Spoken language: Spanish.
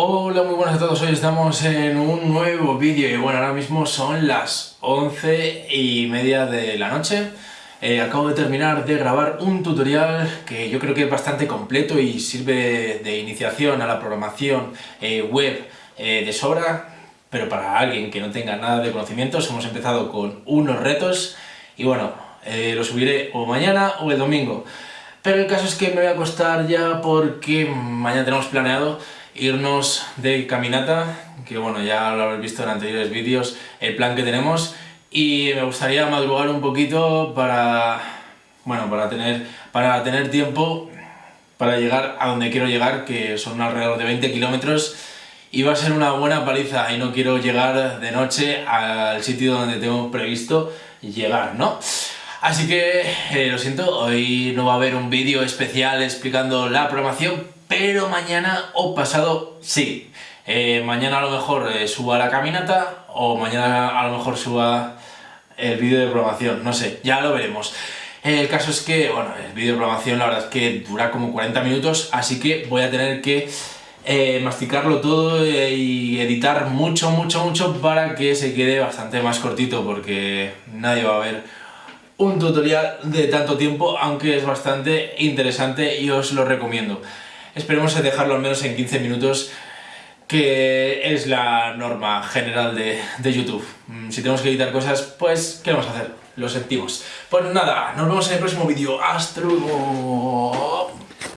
Hola, muy buenas a todos, hoy estamos en un nuevo vídeo y bueno, ahora mismo son las 11 y media de la noche. Eh, Acabo de terminar de grabar un tutorial que yo creo que es bastante completo y sirve de iniciación a la programación eh, web eh, de sobra. Pero para alguien que no tenga nada de conocimientos hemos empezado con unos retos y bueno, lo subiré o mañana o el domingo pero el caso es que me voy a acostar ya porque mañana tenemos planeado irnos de caminata, que bueno, ya lo habéis visto en anteriores vídeos, el plan que tenemos, y me gustaría madrugar un poquito para, bueno, para tener, para tener tiempo para llegar a donde quiero llegar, que son alrededor de 20 kilómetros, y va a ser una buena paliza, y no quiero llegar de noche al sitio donde tengo previsto llegar, ¿no? Así que, eh, lo siento, hoy no va a haber un vídeo especial explicando la programación, pero mañana o pasado sí. Eh, mañana a lo mejor eh, suba la caminata o mañana a lo mejor suba el vídeo de programación, no sé, ya lo veremos. El caso es que, bueno, el vídeo de programación la verdad es que dura como 40 minutos, así que voy a tener que eh, masticarlo todo y editar mucho, mucho, mucho para que se quede bastante más cortito porque nadie va a ver un tutorial de tanto tiempo, aunque es bastante interesante y os lo recomiendo. Esperemos dejarlo al menos en 15 minutos, que es la norma general de, de YouTube. Mm, si tenemos que editar cosas, pues, ¿qué vamos a hacer? Lo sentimos. Pues nada, nos vemos en el próximo vídeo. ¡Hasta!